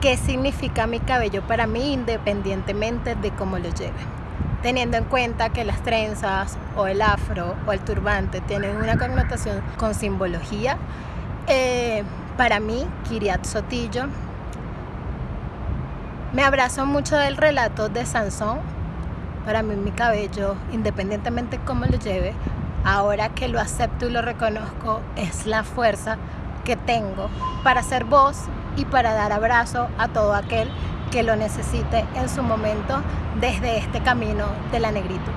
qué significa mi cabello para mí independientemente de cómo lo lleve. Teniendo en cuenta que las trenzas o el afro o el turbante tienen una connotación con simbología, eh, para mí, Kiriat Sotillo, me abrazo mucho del relato de Sansón. Para mí mi cabello, independientemente de cómo lo lleve, ahora que lo acepto y lo reconozco, es la fuerza que tengo para ser voz y para dar abrazo a todo aquel que lo necesite en su momento desde este camino de la negritud.